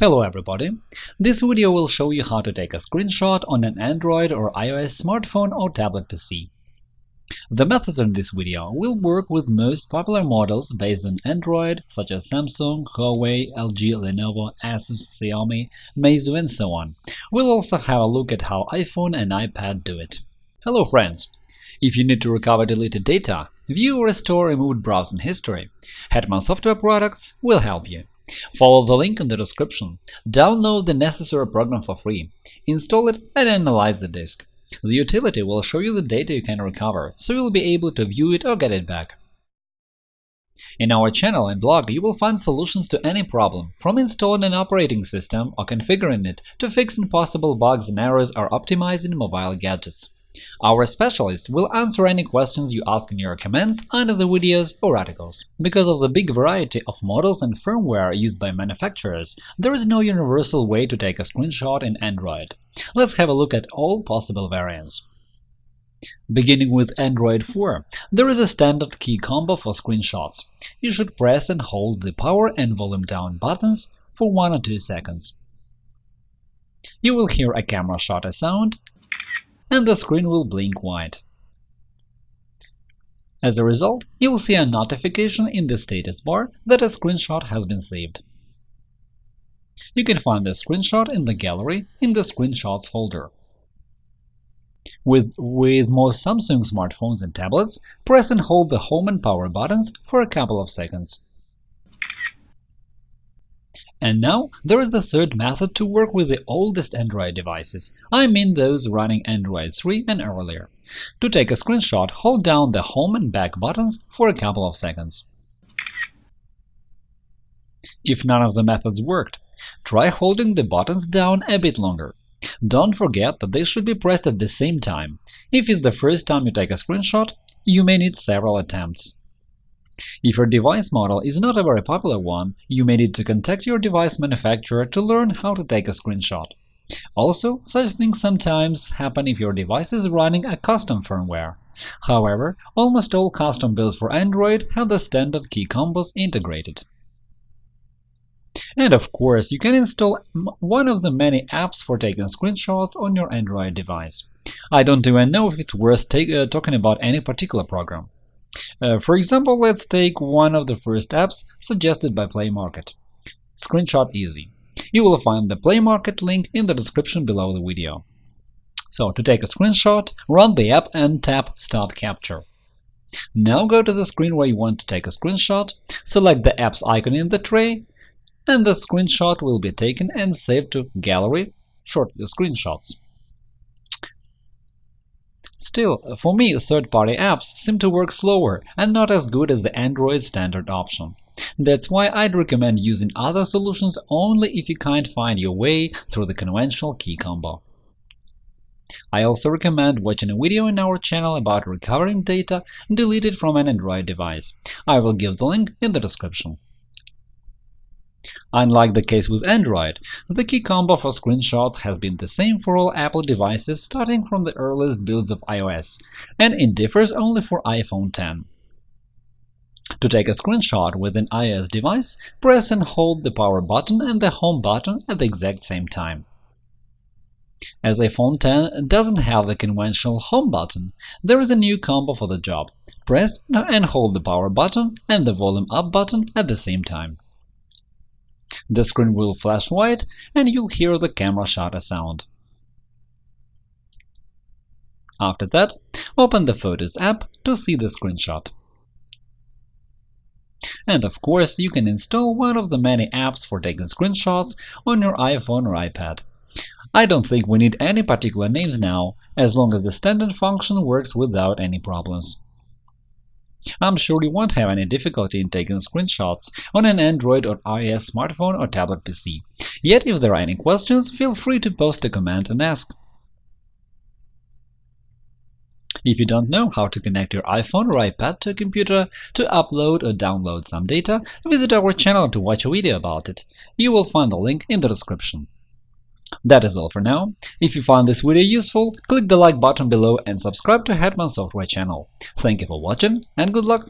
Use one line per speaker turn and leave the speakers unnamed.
Hello everybody! This video will show you how to take a screenshot on an Android or iOS smartphone or tablet PC. The methods in this video will work with most popular models based on Android, such as Samsung, Huawei, LG, Lenovo, Asus, Xiaomi, Meizu, and so on. We'll also have a look at how iPhone and iPad do it. Hello friends! If you need to recover deleted data, view or restore removed browsing history, Hetman Software Products will help you. Follow the link in the description, download the necessary program for free, install it and analyze the disk. The utility will show you the data you can recover, so you'll be able to view it or get it back. In our channel and blog, you will find solutions to any problem, from installing an operating system or configuring it to fixing possible bugs and errors or optimizing mobile gadgets. Our specialists will answer any questions you ask in your comments under the videos or articles. Because of the big variety of models and firmware used by manufacturers, there is no universal way to take a screenshot in Android. Let's have a look at all possible variants. Beginning with Android 4, there is a standard key combo for screenshots. You should press and hold the power and volume down buttons for 1 or 2 seconds. You will hear a camera shutter sound and the screen will blink white. As a result, you will see a notification in the status bar that a screenshot has been saved. You can find the screenshot in the gallery in the Screenshots folder. With, with most Samsung smartphones and tablets, press and hold the Home and Power buttons for a couple of seconds. And now there is the third method to work with the oldest Android devices, I mean those running Android 3 and earlier. To take a screenshot, hold down the Home and Back buttons for a couple of seconds. If none of the methods worked, try holding the buttons down a bit longer. Don't forget that they should be pressed at the same time. If it's the first time you take a screenshot, you may need several attempts. If your device model is not a very popular one, you may need to contact your device manufacturer to learn how to take a screenshot. Also, such things sometimes happen if your device is running a custom firmware. However, almost all custom builds for Android have the standard key combos integrated. And of course, you can install one of the many apps for taking screenshots on your Android device. I don't even know if it's worth take, uh, talking about any particular program. Uh, for example, let's take one of the first apps suggested by Play Market – Screenshot Easy. You will find the Play Market link in the description below the video. So, to take a screenshot, run the app and tap Start Capture. Now go to the screen where you want to take a screenshot, select the app's icon in the tray, and the screenshot will be taken and saved to Gallery Short Screenshots. Still, for me, third-party apps seem to work slower and not as good as the Android standard option. That's why I'd recommend using other solutions only if you can't find your way through the conventional key combo. I also recommend watching a video in our channel about recovering data deleted from an Android device. I will give the link in the description. Unlike the case with Android, the key combo for screenshots has been the same for all Apple devices starting from the earliest builds of iOS, and it differs only for iPhone 10. To take a screenshot with an iOS device, press and hold the power button and the home button at the exact same time. As iPhone 10 doesn't have the conventional home button, there is a new combo for the job. Press and hold the power button and the volume up button at the same time. The screen will flash white and you'll hear the camera shutter sound. After that, open the Photos app to see the screenshot. And of course, you can install one of the many apps for taking screenshots on your iPhone or iPad. I don't think we need any particular names now, as long as the standard function works without any problems. I'm sure you won't have any difficulty in taking screenshots on an Android or iOS smartphone or tablet PC. Yet if there are any questions, feel free to post a comment and ask. If you don't know how to connect your iPhone or iPad to a computer to upload or download some data, visit our channel to watch a video about it. You will find the link in the description. That is all for now. If you found this video useful, click the like button below and subscribe to Hetman Software channel. Thank you for watching and good luck!